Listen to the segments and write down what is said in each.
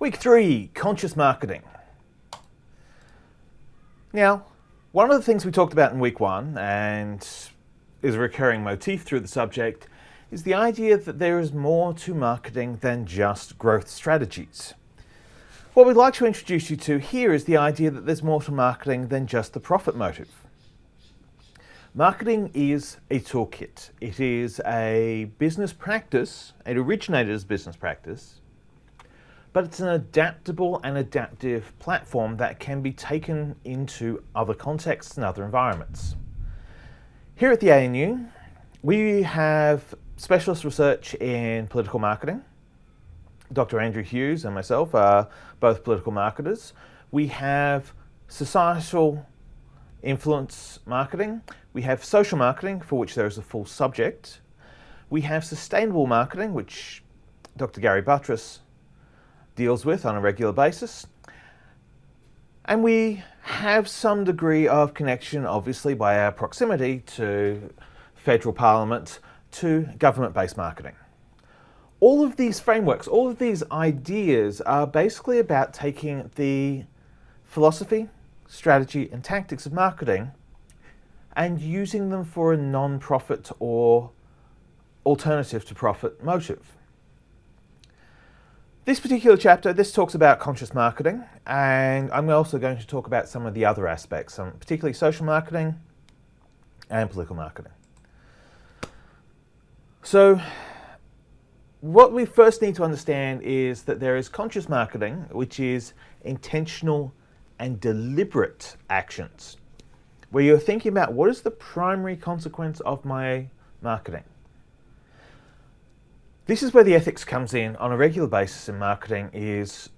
Week three, conscious marketing. Now, one of the things we talked about in week one and is a recurring motif through the subject is the idea that there is more to marketing than just growth strategies. What we'd like to introduce you to here is the idea that there's more to marketing than just the profit motive. Marketing is a toolkit. It is a business practice. It originated as a business practice but it's an adaptable and adaptive platform that can be taken into other contexts and other environments. Here at the ANU, we have specialist research in political marketing. Dr. Andrew Hughes and myself are both political marketers. We have societal influence marketing. We have social marketing, for which there is a full subject. We have sustainable marketing, which Dr. Gary Buttriss deals with on a regular basis. And we have some degree of connection, obviously, by our proximity to federal parliament, to government-based marketing. All of these frameworks, all of these ideas are basically about taking the philosophy, strategy and tactics of marketing and using them for a non-profit or alternative to profit motive. This particular chapter, this talks about conscious marketing, and I'm also going to talk about some of the other aspects, um, particularly social marketing and political marketing. So what we first need to understand is that there is conscious marketing, which is intentional and deliberate actions, where you're thinking about what is the primary consequence of my marketing. This is where the ethics comes in on a regular basis in marketing is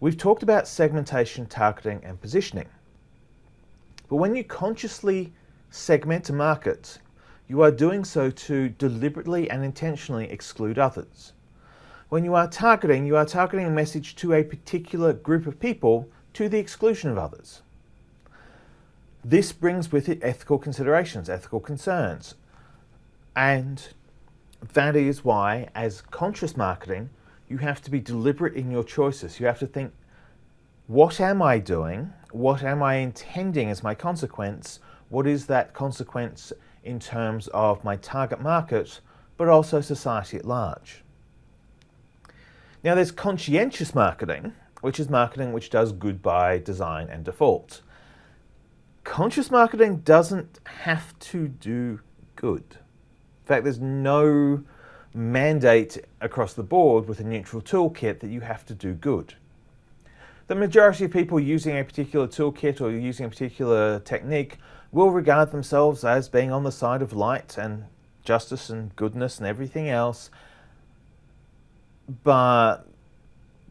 we've talked about segmentation, targeting and positioning. But when you consciously segment a market, you are doing so to deliberately and intentionally exclude others. When you are targeting, you are targeting a message to a particular group of people to the exclusion of others. This brings with it ethical considerations, ethical concerns, and that is why, as conscious marketing, you have to be deliberate in your choices. You have to think, what am I doing? What am I intending as my consequence? What is that consequence in terms of my target market, but also society at large? Now there's conscientious marketing, which is marketing which does good by design and default. Conscious marketing doesn't have to do good fact, there's no mandate across the board with a neutral toolkit that you have to do good. The majority of people using a particular toolkit or using a particular technique will regard themselves as being on the side of light and justice and goodness and everything else, but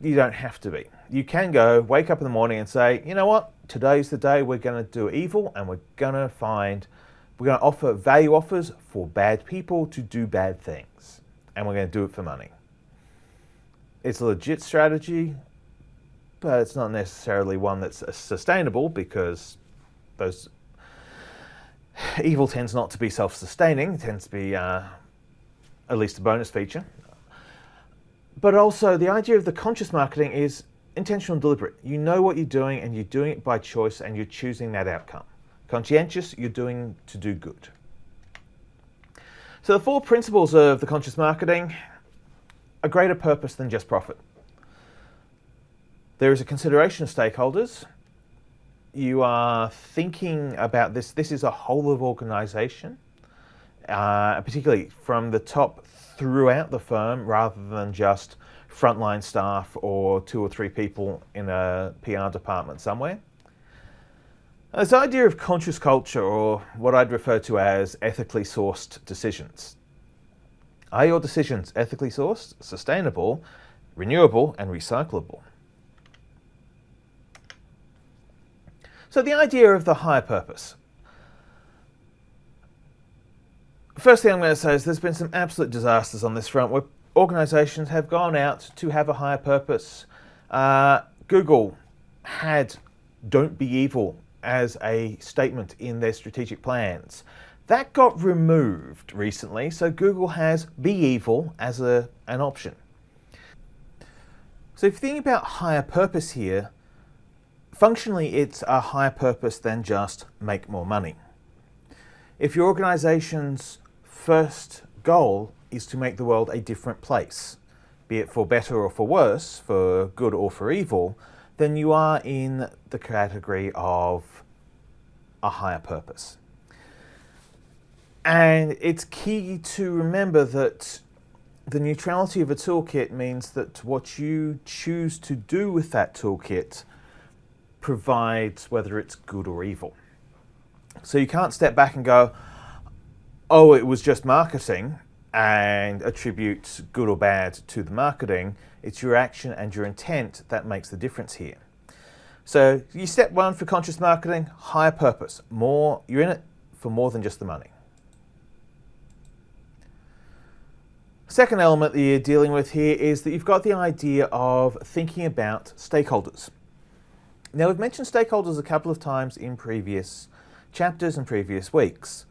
you don't have to be. You can go, wake up in the morning and say, you know what, today's the day we're going to do evil and we're going to find we're going to offer value offers for bad people to do bad things. And we're going to do it for money. It's a legit strategy, but it's not necessarily one that's sustainable because those evil tends not to be self-sustaining. Tends to be uh, at least a bonus feature. But also the idea of the conscious marketing is intentional and deliberate. You know what you're doing and you're doing it by choice and you're choosing that outcome. Conscientious, you're doing to do good. So the four principles of the conscious marketing, a greater purpose than just profit. There is a consideration of stakeholders. You are thinking about this, this is a whole of organization, uh, particularly from the top throughout the firm rather than just frontline staff or two or three people in a PR department somewhere. This idea of conscious culture, or what I'd refer to as ethically sourced decisions. Are your decisions ethically sourced, sustainable, renewable, and recyclable? So the idea of the higher purpose. First thing I'm going to say is there's been some absolute disasters on this front where organizations have gone out to have a higher purpose. Uh, Google had don't be evil as a statement in their strategic plans. That got removed recently, so Google has be evil as a, an option. So if you think about higher purpose here, functionally it's a higher purpose than just make more money. If your organization's first goal is to make the world a different place, be it for better or for worse, for good or for evil, then you are in the category of a higher purpose. And it's key to remember that the neutrality of a toolkit means that what you choose to do with that toolkit provides whether it's good or evil. So you can't step back and go, oh, it was just marketing and attributes good or bad to the marketing. It's your action and your intent that makes the difference here. So you step one for conscious marketing, higher purpose, more, you're in it for more than just the money. Second element that you're dealing with here is that you've got the idea of thinking about stakeholders. Now we've mentioned stakeholders a couple of times in previous chapters and previous weeks.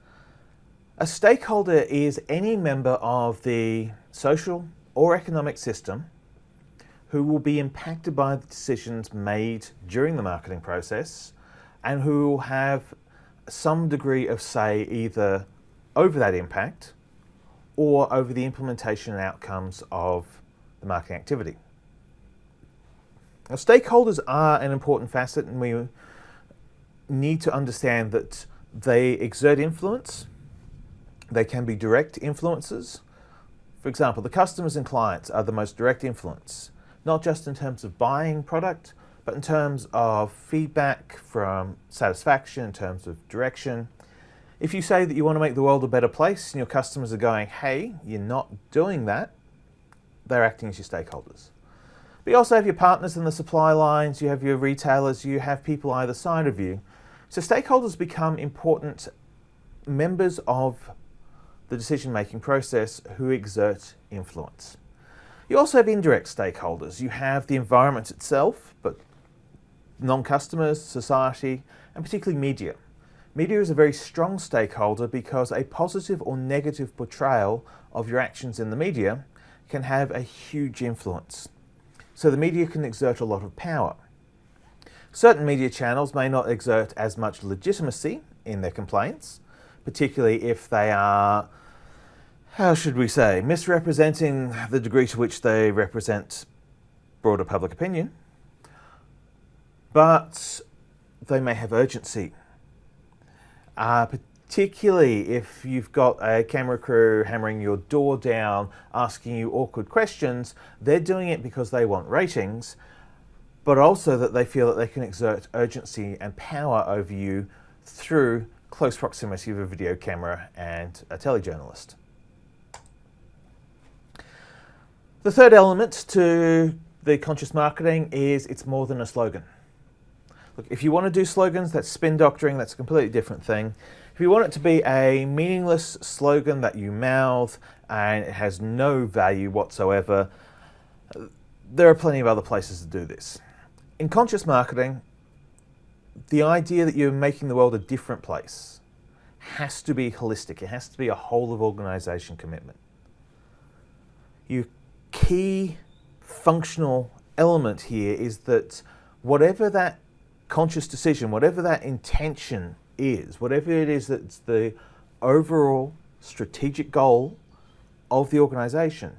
A stakeholder is any member of the social or economic system who will be impacted by the decisions made during the marketing process and who will have some degree of say either over that impact or over the implementation and outcomes of the marketing activity. Now, stakeholders are an important facet and we need to understand that they exert influence, they can be direct influences. For example, the customers and clients are the most direct influence, not just in terms of buying product, but in terms of feedback from satisfaction, in terms of direction, if you say that you want to make the world a better place and your customers are going, hey, you're not doing that, they're acting as your stakeholders. But you also have your partners in the supply lines, you have your retailers, you have people either side of you. So stakeholders become important members of the decision-making process who exert influence. You also have indirect stakeholders. You have the environment itself, but non-customers, society, and particularly media. Media is a very strong stakeholder because a positive or negative portrayal of your actions in the media can have a huge influence. So the media can exert a lot of power. Certain media channels may not exert as much legitimacy in their complaints, particularly if they are, how should we say, misrepresenting the degree to which they represent broader public opinion, but they may have urgency. Uh, particularly if you've got a camera crew hammering your door down, asking you awkward questions, they're doing it because they want ratings, but also that they feel that they can exert urgency and power over you through close proximity of a video camera and a telejournalist. The third element to the conscious marketing is it's more than a slogan. Look, if you want to do slogans, that's spin doctoring, that's a completely different thing. If you want it to be a meaningless slogan that you mouth and it has no value whatsoever, there are plenty of other places to do this. In conscious marketing, the idea that you're making the world a different place has to be holistic. It has to be a whole of organization commitment. Your key functional element here is that whatever that conscious decision, whatever that intention is, whatever it is that's the overall strategic goal of the organization,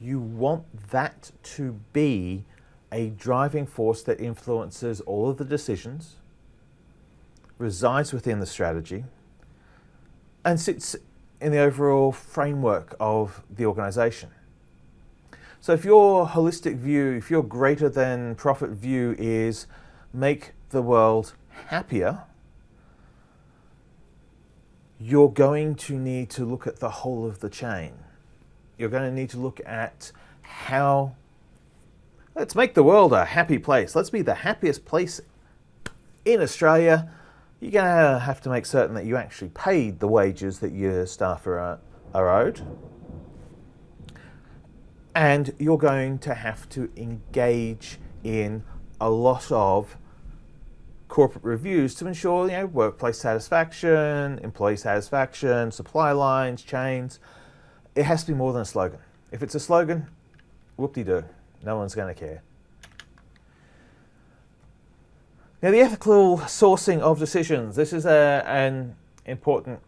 you want that to be a driving force that influences all of the decisions, resides within the strategy, and sits in the overall framework of the organization. So if your holistic view, if your greater than profit view is make the world happier, you're going to need to look at the whole of the chain. You're going to need to look at how, let's make the world a happy place. Let's be the happiest place in Australia. You're going to have to make certain that you actually paid the wages that your staff are, are owed. And you're going to have to engage in a lot of corporate reviews to ensure you know, workplace satisfaction, employee satisfaction, supply lines, chains. It has to be more than a slogan. If it's a slogan, whoop-de-doo. No one's going to care. Now, the ethical sourcing of decisions. This is a, an important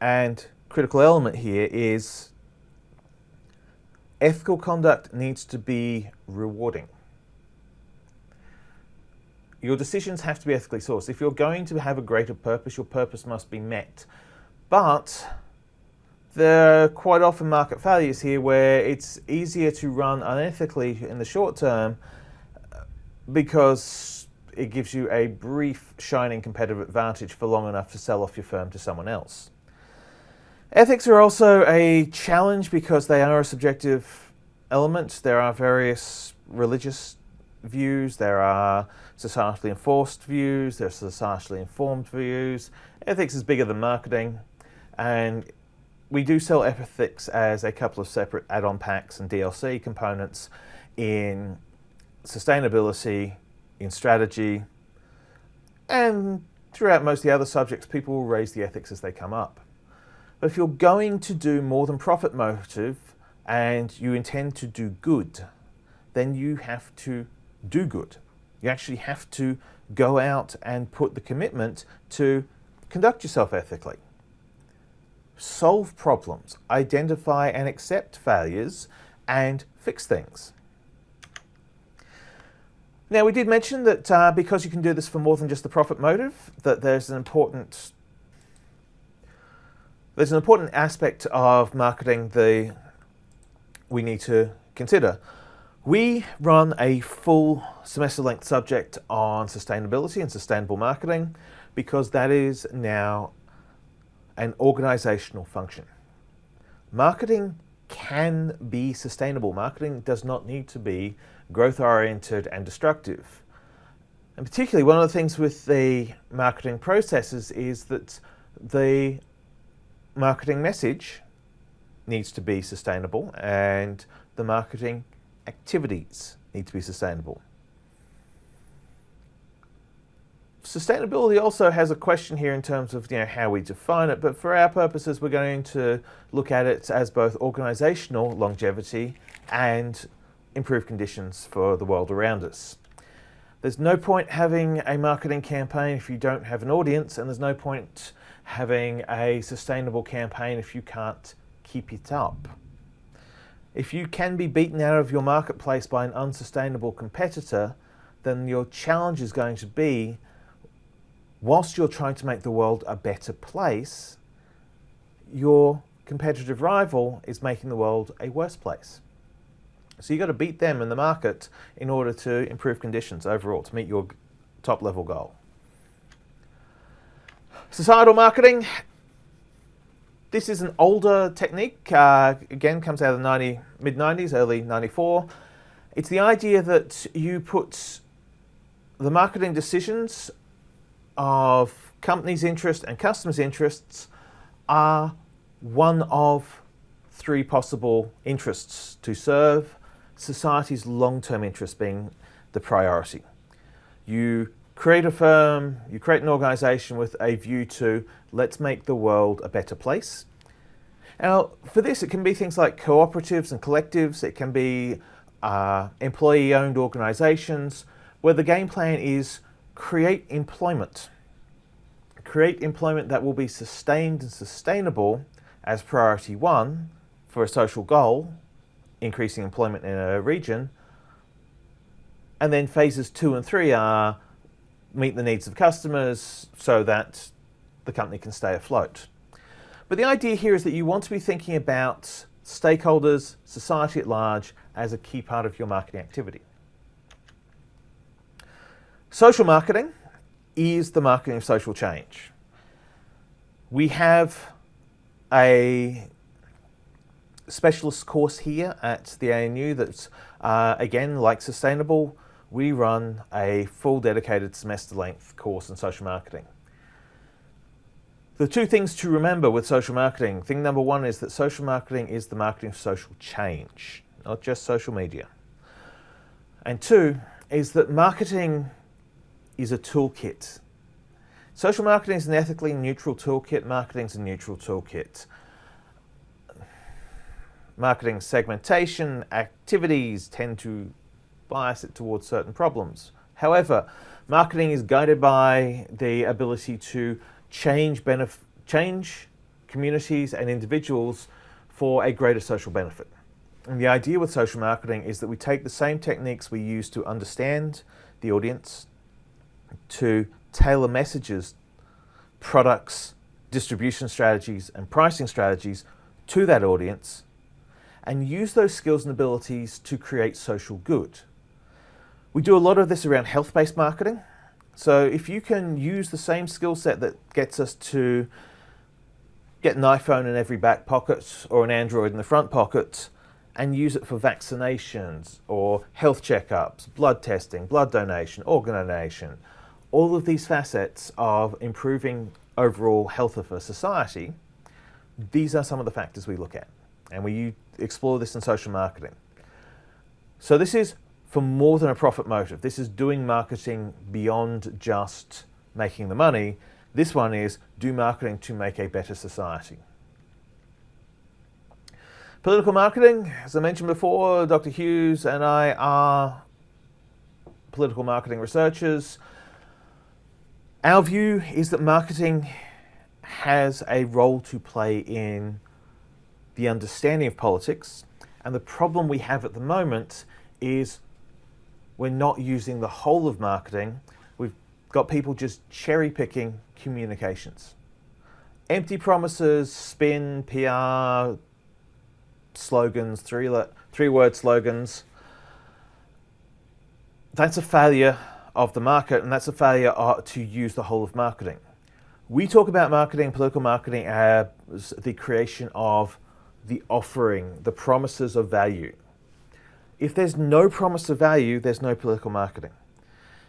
and critical element here is ethical conduct needs to be rewarding. Your decisions have to be ethically sourced. If you're going to have a greater purpose, your purpose must be met. But there are quite often market failures here where it's easier to run unethically in the short term uh, because it gives you a brief shining competitive advantage for long enough to sell off your firm to someone else. Ethics are also a challenge because they are a subjective element. There are various religious views, there are societally enforced views, there are societally informed views. Ethics is bigger than marketing and we do sell ethics as a couple of separate add-on packs and DLC components in sustainability, in strategy, and throughout most of the other subjects, people will raise the ethics as they come up. But if you're going to do more than profit motive and you intend to do good, then you have to do good. You actually have to go out and put the commitment to conduct yourself ethically. Solve problems, identify and accept failures, and fix things. Now we did mention that uh, because you can do this for more than just the profit motive, that there's an important there's an important aspect of marketing that we need to consider. We run a full semester length subject on sustainability and sustainable marketing because that is now an organizational function. Marketing can be sustainable. Marketing does not need to be growth oriented and destructive. And particularly one of the things with the marketing processes is that the marketing message needs to be sustainable and the marketing activities need to be sustainable. Sustainability also has a question here in terms of you know, how we define it, but for our purposes we're going to look at it as both organisational longevity and improved conditions for the world around us. There's no point having a marketing campaign if you don't have an audience and there's no point having a sustainable campaign if you can't keep it up. If you can be beaten out of your marketplace by an unsustainable competitor, then your challenge is going to be, whilst you're trying to make the world a better place, your competitive rival is making the world a worse place. So you've got to beat them in the market in order to improve conditions overall to meet your top level goal. Societal marketing. This is an older technique, uh, again comes out of the 90, mid-90s, early 94. It's the idea that you put the marketing decisions of companies' interest and customers' interests are one of three possible interests to serve, society's long-term interest being the priority. You create a firm, you create an organization with a view to let's make the world a better place. Now, for this, it can be things like cooperatives and collectives. It can be uh, employee-owned organizations where the game plan is create employment. Create employment that will be sustained and sustainable as priority one for a social goal, increasing employment in a region. And then phases two and three are meet the needs of customers so that the company can stay afloat. But the idea here is that you want to be thinking about stakeholders, society at large, as a key part of your marketing activity. Social marketing is the marketing of social change. We have a specialist course here at the ANU that's, uh, again, like Sustainable, we run a full dedicated semester length course in social marketing. The two things to remember with social marketing, thing number one is that social marketing is the marketing of social change, not just social media. And two is that marketing is a toolkit. Social marketing is an ethically neutral toolkit, marketing is a neutral toolkit. marketing segmentation activities tend to bias it towards certain problems. However, marketing is guided by the ability to change, change communities and individuals for a greater social benefit. And the idea with social marketing is that we take the same techniques we use to understand the audience, to tailor messages, products, distribution strategies, and pricing strategies to that audience, and use those skills and abilities to create social good. We do a lot of this around health-based marketing. So if you can use the same skill set that gets us to get an iPhone in every back pocket or an Android in the front pocket and use it for vaccinations or health checkups, blood testing, blood donation, organ donation, all of these facets of improving overall health of a society, these are some of the factors we look at. And we explore this in social marketing. So this is for more than a profit motive. This is doing marketing beyond just making the money. This one is do marketing to make a better society. Political marketing, as I mentioned before, Dr. Hughes and I are political marketing researchers. Our view is that marketing has a role to play in the understanding of politics. And the problem we have at the moment is we're not using the whole of marketing. We've got people just cherry picking communications. Empty promises, spin, PR, slogans, three, three word slogans. That's a failure of the market and that's a failure uh, to use the whole of marketing. We talk about marketing, political marketing as the creation of the offering, the promises of value. If there's no promise of value, there's no political marketing.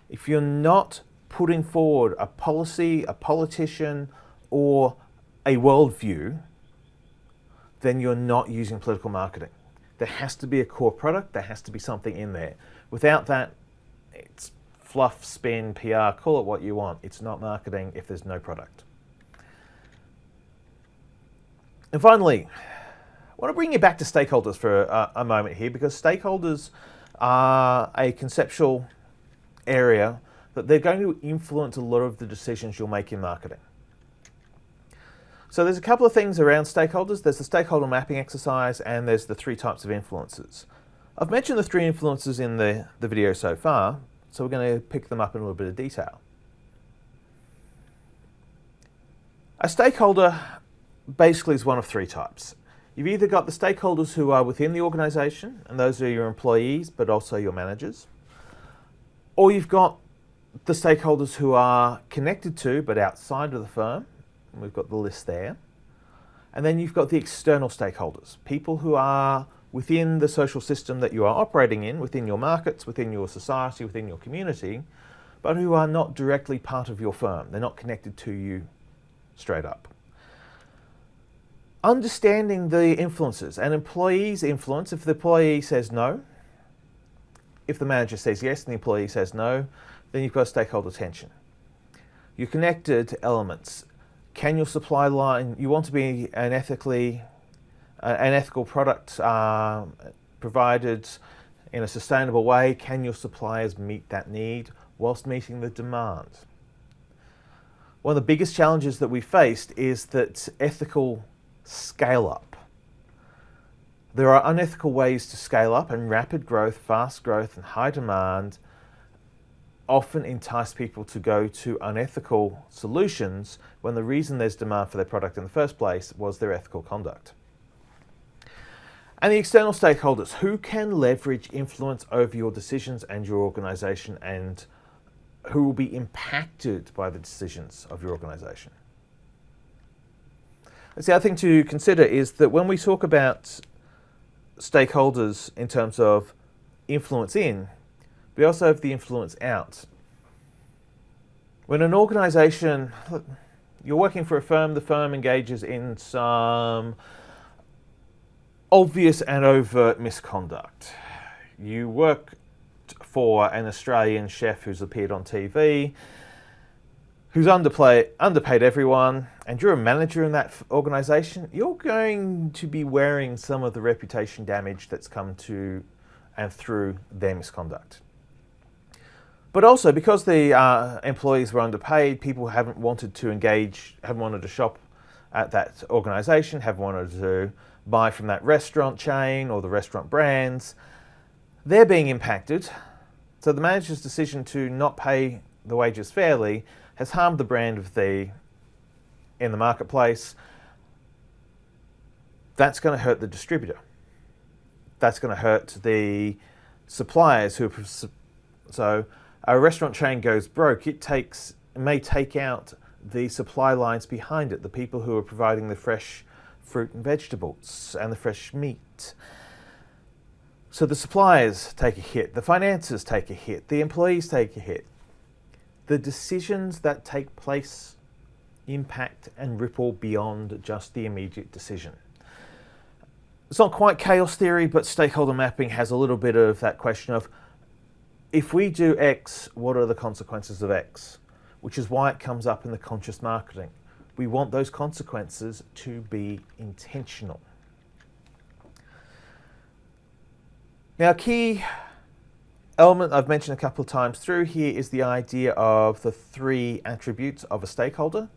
If you're not putting forward a policy, a politician, or a worldview, then you're not using political marketing. There has to be a core product, there has to be something in there. Without that, it's fluff, spin, PR, call it what you want. It's not marketing if there's no product. And finally, I want to bring you back to stakeholders for a, a moment here because stakeholders are a conceptual area that they're going to influence a lot of the decisions you'll make in marketing. So there's a couple of things around stakeholders. There's the stakeholder mapping exercise and there's the three types of influences. I've mentioned the three influences in the, the video so far, so we're going to pick them up in a little bit of detail. A stakeholder basically is one of three types. You've either got the stakeholders who are within the organization, and those are your employees, but also your managers, or you've got the stakeholders who are connected to, but outside of the firm. We've got the list there. And then you've got the external stakeholders, people who are within the social system that you are operating in, within your markets, within your society, within your community, but who are not directly part of your firm. They're not connected to you straight up understanding the influences. An employee's influence, if the employee says no, if the manager says yes and the employee says no, then you've got stakeholder tension. You're connected to elements. Can your supply line, you want to be an ethically, an ethical product uh, provided in a sustainable way. Can your suppliers meet that need whilst meeting the demand? One of the biggest challenges that we faced is that ethical scale up. There are unethical ways to scale up and rapid growth, fast growth and high demand often entice people to go to unethical solutions when the reason there's demand for their product in the first place was their ethical conduct. And the external stakeholders, who can leverage influence over your decisions and your organization and who will be impacted by the decisions of your organization. The other thing to consider is that when we talk about stakeholders in terms of influence in, we also have the influence out. When an organization, you're working for a firm, the firm engages in some obvious and overt misconduct. You work for an Australian chef who's appeared on TV, who's underplay, underpaid everyone, and you're a manager in that organization, you're going to be wearing some of the reputation damage that's come to and through their misconduct. But also because the uh, employees were underpaid, people haven't wanted to engage, haven't wanted to shop at that organization, haven't wanted to buy from that restaurant chain or the restaurant brands. They're being impacted. So the manager's decision to not pay the wages fairly has harmed the brand of the in the marketplace. That's going to hurt the distributor. That's going to hurt the suppliers who are so a restaurant chain goes broke. It takes it may take out the supply lines behind it, the people who are providing the fresh fruit and vegetables and the fresh meat. So the suppliers take a hit, the financiers take a hit, the employees take a hit the decisions that take place impact and ripple beyond just the immediate decision. It's not quite chaos theory, but stakeholder mapping has a little bit of that question of if we do X, what are the consequences of X? Which is why it comes up in the conscious marketing. We want those consequences to be intentional. Now, key element I've mentioned a couple of times through here is the idea of the three attributes of a stakeholder.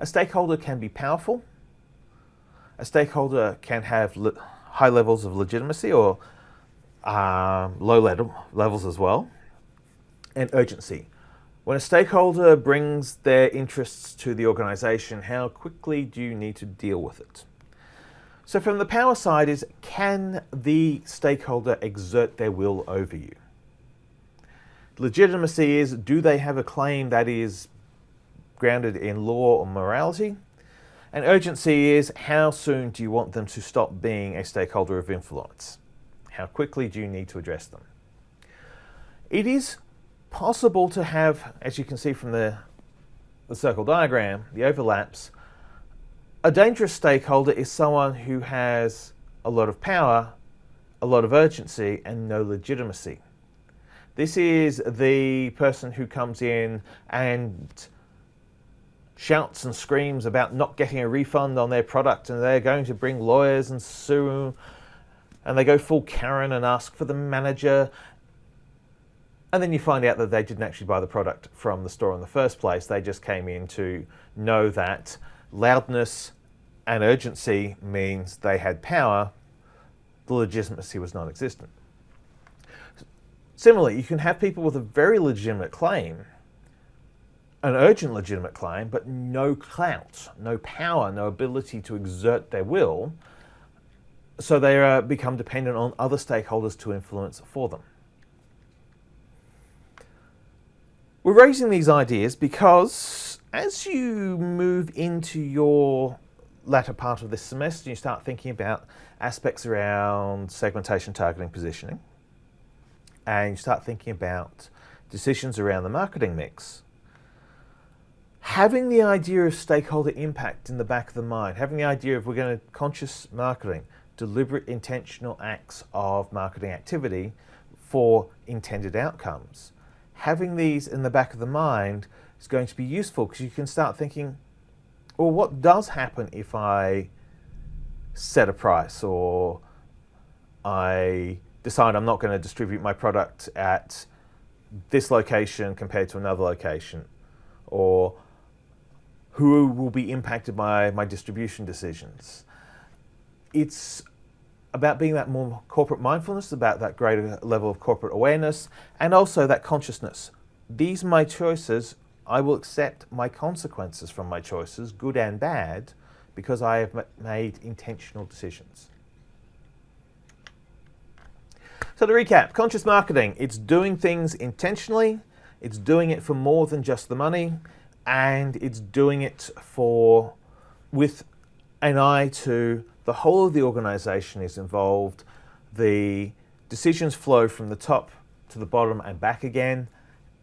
A stakeholder can be powerful. A stakeholder can have le high levels of legitimacy or um, low level levels as well. And urgency. When a stakeholder brings their interests to the organization, how quickly do you need to deal with it? So from the power side is, can the stakeholder exert their will over you? Legitimacy is, do they have a claim that is grounded in law or morality? And urgency is, how soon do you want them to stop being a stakeholder of influence? How quickly do you need to address them? It is possible to have, as you can see from the, the circle diagram, the overlaps, a dangerous stakeholder is someone who has a lot of power, a lot of urgency, and no legitimacy. This is the person who comes in and shouts and screams about not getting a refund on their product and they're going to bring lawyers and sue and they go full Karen and ask for the manager and then you find out that they didn't actually buy the product from the store in the first place. They just came in to know that loudness and urgency means they had power, the legitimacy was non-existent. Similarly, you can have people with a very legitimate claim, an urgent legitimate claim, but no clout, no power, no ability to exert their will, so they uh, become dependent on other stakeholders to influence for them. We're raising these ideas because as you move into your latter part of this semester, you start thinking about aspects around segmentation, targeting, positioning, and you start thinking about decisions around the marketing mix, having the idea of stakeholder impact in the back of the mind, having the idea of we're going to conscious marketing, deliberate intentional acts of marketing activity for intended outcomes. Having these in the back of the mind is going to be useful because you can start thinking, well, what does happen if I set a price or I decide I'm not going to distribute my product at this location compared to another location or who will be impacted by my distribution decisions. It's about being that more corporate mindfulness, about that greater level of corporate awareness, and also that consciousness. These are my choices I will accept my consequences from my choices, good and bad, because I have made intentional decisions. So to recap, conscious marketing, it's doing things intentionally, it's doing it for more than just the money, and it's doing it for with an eye to the whole of the organization is involved, the decisions flow from the top to the bottom and back again,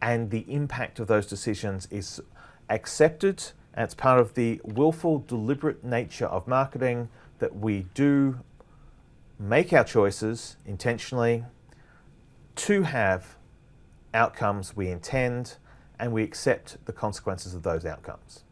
and the impact of those decisions is accepted and it's part of the willful, deliberate nature of marketing that we do make our choices intentionally to have outcomes we intend and we accept the consequences of those outcomes.